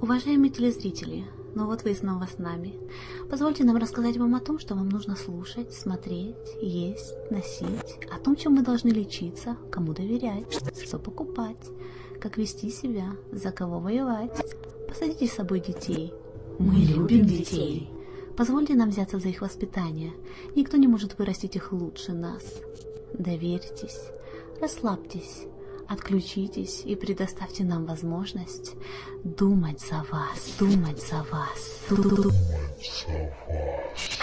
Уважаемые телезрители, ну вот вы снова с нами. Позвольте нам рассказать вам о том, что вам нужно слушать, смотреть, есть, носить, о том, чем мы должны лечиться, кому доверять, что покупать, как вести себя, за кого воевать. Посадите с собой детей. Мы любим детей. Позвольте нам взяться за их воспитание. Никто не может вырастить их лучше нас. Доверьтесь, расслабьтесь, отключитесь и предоставьте нам возможность думать за вас, думать за вас.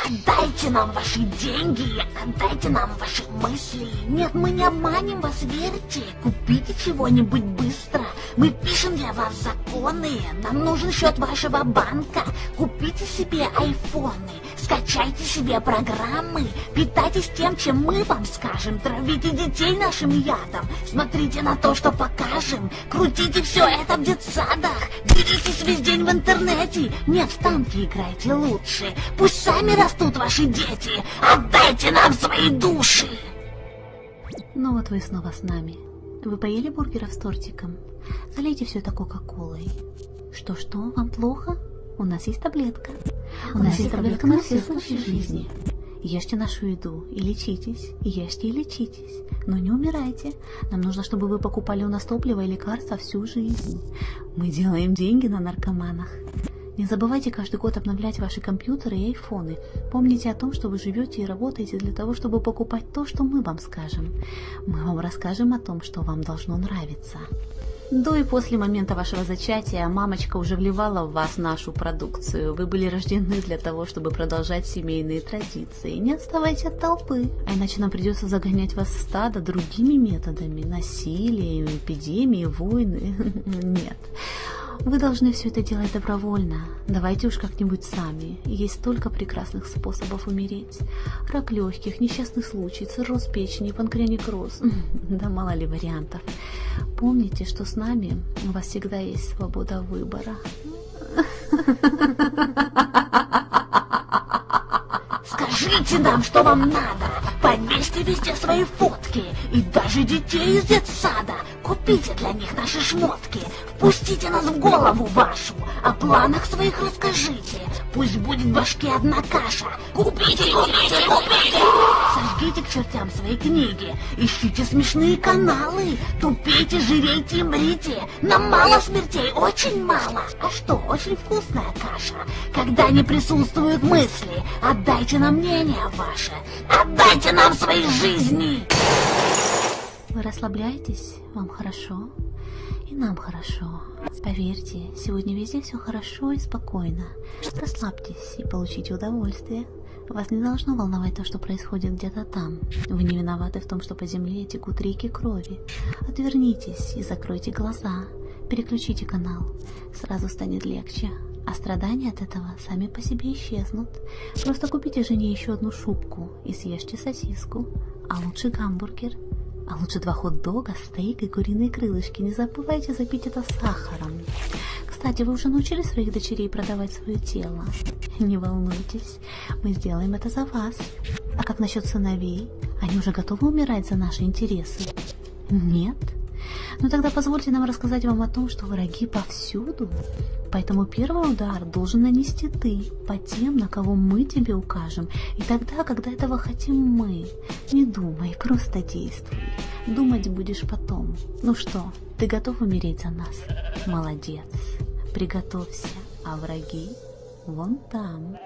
Отдайте нам ваши деньги, отдайте нам ваши мысли. Нет, мы не обманем вас, верьте. Купите чего-нибудь быстро. Мы пишем для вас законы. Нам нужен счет вашего банка. Купите себе айфоны. Скачайте себе программы, питайтесь тем, чем мы вам скажем, травите детей нашим ядом, смотрите на то, что покажем, крутите все это в детсадах, делитесь весь день в интернете, нет, в танки играйте лучше, пусть сами растут ваши дети, отдайте нам свои души. Ну вот вы снова с нами. Вы поели бургеров с тортиком? Залейте все это кока-колой. Что-что, вам плохо? У нас есть таблетка. У нас есть таблетка на все случаи жизни. Ешьте нашу еду и лечитесь, ешьте и лечитесь, но не умирайте. Нам нужно, чтобы вы покупали у нас топливо и лекарства всю жизнь. Мы делаем деньги на наркоманах. Не забывайте каждый год обновлять ваши компьютеры и айфоны. Помните о том, что вы живете и работаете для того, чтобы покупать то, что мы вам скажем. Мы вам расскажем о том, что вам должно нравиться. До и после момента вашего зачатия мамочка уже вливала в вас нашу продукцию. Вы были рождены для того, чтобы продолжать семейные традиции. Не отставайте от толпы, а иначе нам придется загонять вас в стадо другими методами. Насилием, эпидемией, войны. Нет. Вы должны все это делать добровольно. Давайте уж как-нибудь сами. Есть столько прекрасных способов умереть. Рак легких, несчастный случай, цирроз печени, панкреонекроз. Да мало ли вариантов. Помните, что с нами у вас всегда есть свобода выбора. Скажите нам, что вам надо. Повесьте везде свои фотки. И даже детей из детсада. Купите для них наши шмотки. Впустите нас в голову вашу. О планах своих расскажите. Пусть будет в башке одна каша. Купите, купите, купите! Сожгите к чертям свои книги. Ищите смешные каналы. Тупейте, жирейте и мрите. Нам мало смертей, очень мало. А что, очень вкусная каша. Когда не присутствуют мысли, отдайте нам мнение ваше. Отдайте нам свои жизни. Вы расслабляетесь? Вам хорошо? И нам хорошо. Поверьте, сегодня везде все хорошо и спокойно. Расслабьтесь и получите удовольствие. Вас не должно волновать то, что происходит где-то там. Вы не виноваты в том, что по земле текут реки крови. Отвернитесь и закройте глаза. Переключите канал. Сразу станет легче. А страдания от этого сами по себе исчезнут. Просто купите жене еще одну шубку и съешьте сосиску. А лучше гамбургер. А лучше два хот-дога, стейк и куриные крылышки. Не забывайте запить это сахаром. Кстати, вы уже научили своих дочерей продавать свое тело? Не волнуйтесь, мы сделаем это за вас. А как насчет сыновей? Они уже готовы умирать за наши интересы? Нет? Ну тогда позвольте нам рассказать вам о том, что враги повсюду. Поэтому первый удар должен нанести ты по тем, на кого мы тебе укажем. И тогда, когда этого хотим мы, не думай, просто действуй. Думать будешь потом. Ну что, ты готов умереть за нас? Молодец. Приготовься, а враги вон там.